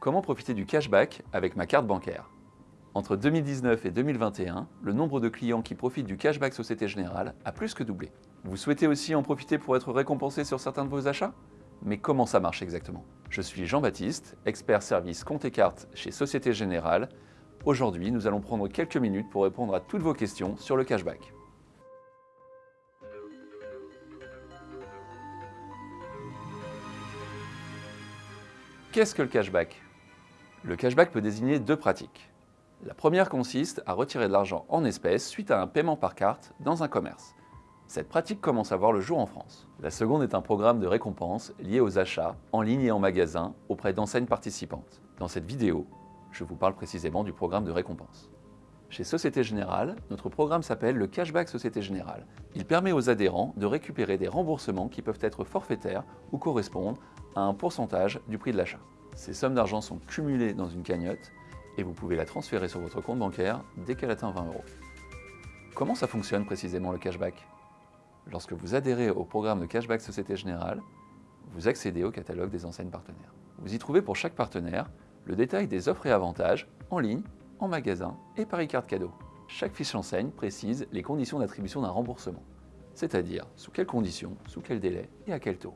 Comment profiter du cashback avec ma carte bancaire? Entre 2019 et 2021, le nombre de clients qui profitent du cashback Société Générale a plus que doublé. Vous souhaitez aussi en profiter pour être récompensé sur certains de vos achats? Mais comment ça marche exactement? Je suis Jean-Baptiste, expert service compte et carte chez Société Générale. Aujourd'hui, nous allons prendre quelques minutes pour répondre à toutes vos questions sur le cashback. Qu'est-ce que le cashback? Le cashback peut désigner deux pratiques. La première consiste à retirer de l'argent en espèces suite à un paiement par carte dans un commerce. Cette pratique commence à voir le jour en France. La seconde est un programme de récompense lié aux achats en ligne et en magasin auprès d'enseignes participantes. Dans cette vidéo, je vous parle précisément du programme de récompense. Chez Société Générale, notre programme s'appelle le Cashback Société Générale. Il permet aux adhérents de récupérer des remboursements qui peuvent être forfaitaires ou correspondent à un pourcentage du prix de l'achat. Ces sommes d'argent sont cumulées dans une cagnotte et vous pouvez la transférer sur votre compte bancaire dès qu'elle atteint 20 euros. Comment ça fonctionne précisément le cashback? Lorsque vous adhérez au programme de Cashback Société Générale, vous accédez au catalogue des enseignes partenaires. Vous y trouvez pour chaque partenaire le détail des offres et avantages en ligne en magasin et par e-carte cadeau. Chaque fiche enseigne précise les conditions d'attribution d'un remboursement, c'est-à-dire sous quelles conditions, sous quel délai et à quel taux.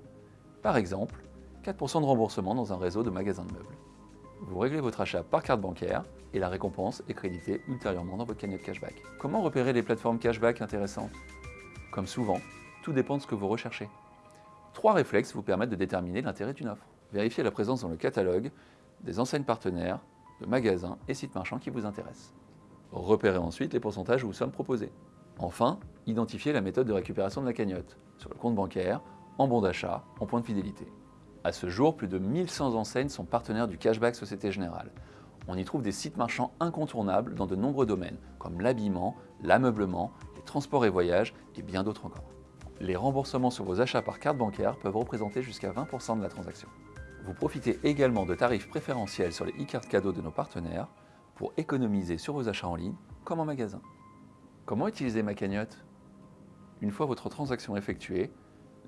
Par exemple, 4% de remboursement dans un réseau de magasins de meubles. Vous réglez votre achat par carte bancaire et la récompense est créditée ultérieurement dans votre cagnotte cashback. Comment repérer les plateformes cashback intéressantes? Comme souvent, tout dépend de ce que vous recherchez. Trois réflexes vous permettent de déterminer l'intérêt d'une offre. Vérifiez la présence dans le catalogue des enseignes partenaires de magasins et sites marchands qui vous intéressent. Repérez ensuite les pourcentages vous sommes proposés. Enfin, identifiez la méthode de récupération de la cagnotte, sur le compte bancaire, en bon d'achat, en point de fidélité. À ce jour, plus de 1100 enseignes sont partenaires du Cashback Société Générale. On y trouve des sites marchands incontournables dans de nombreux domaines, comme l'habillement, l'ameublement, les transports et voyages et bien d'autres encore. Les remboursements sur vos achats par carte bancaire peuvent représenter jusqu'à 20% de la transaction. Vous profitez également de tarifs préférentiels sur les e-cartes cadeaux de nos partenaires pour économiser sur vos achats en ligne comme en magasin. Comment utiliser ma cagnotte? Une fois votre transaction effectuée,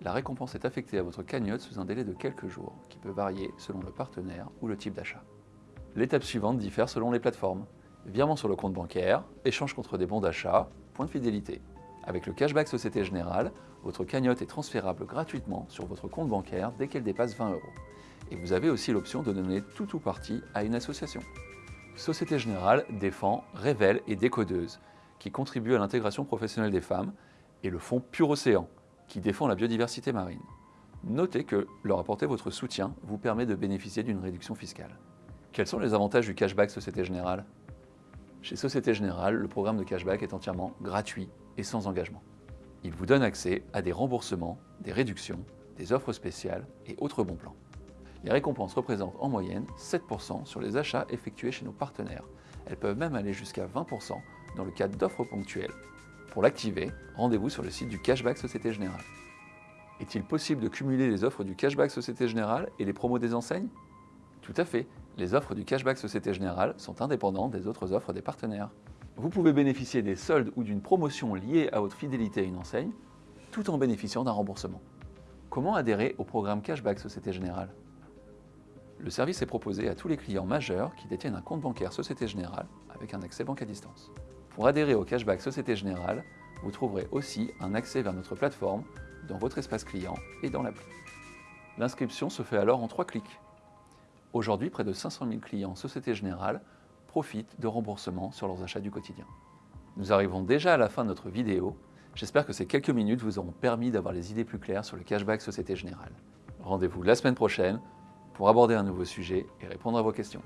la récompense est affectée à votre cagnotte sous un délai de quelques jours, qui peut varier selon le partenaire ou le type d'achat. L'étape suivante diffère selon les plateformes. Virement sur le compte bancaire, échange contre des bons d'achat, point de fidélité. Avec le cashback Société Générale, votre cagnotte est transférable gratuitement sur votre compte bancaire dès qu'elle dépasse 20 euros. Et vous avez aussi l'option de donner tout ou partie à une association. Société Générale défend Révèle et Décodeuse, qui contribuent à l'intégration professionnelle des femmes, et le fonds Pur Océan, qui défend la biodiversité marine. Notez que leur apporter votre soutien vous permet de bénéficier d'une réduction fiscale. Quels sont les avantages du cashback Société Générale? Chez Société Générale, le programme de cashback est entièrement gratuit et sans engagement. Il vous donne accès à des remboursements, des réductions, des offres spéciales et autres bons plans. Les récompenses représentent en moyenne 7% sur les achats effectués chez nos partenaires. Elles peuvent même aller jusqu'à 20% dans le cadre d'offres ponctuelles. Pour l'activer, rendez-vous sur le site du Cashback Société Générale. Est-il possible de cumuler les offres du Cashback Société Générale et les promos des enseignes? Tout à fait, les offres du Cashback Société Générale sont indépendantes des autres offres des partenaires. Vous pouvez bénéficier des soldes ou d'une promotion liée à votre fidélité à une enseigne, tout en bénéficiant d'un remboursement. Comment adhérer au programme Cashback Société Générale? Le service est proposé à tous les clients majeurs qui détiennent un compte bancaire Société Générale avec un accès banque à distance. Pour adhérer au cashback Société Générale, vous trouverez aussi un accès vers notre plateforme dans votre espace client et dans l'appli. L'inscription se fait alors en trois clics. Aujourd'hui, près de 500 000 clients Société Générale profitent de remboursements sur leurs achats du quotidien. Nous arrivons déjà à la fin de notre vidéo. J'espère que ces quelques minutes vous auront permis d'avoir les idées plus claires sur le cashback Société Générale. Rendez-vous la semaine prochaine pour aborder un nouveau sujet et répondre à vos questions.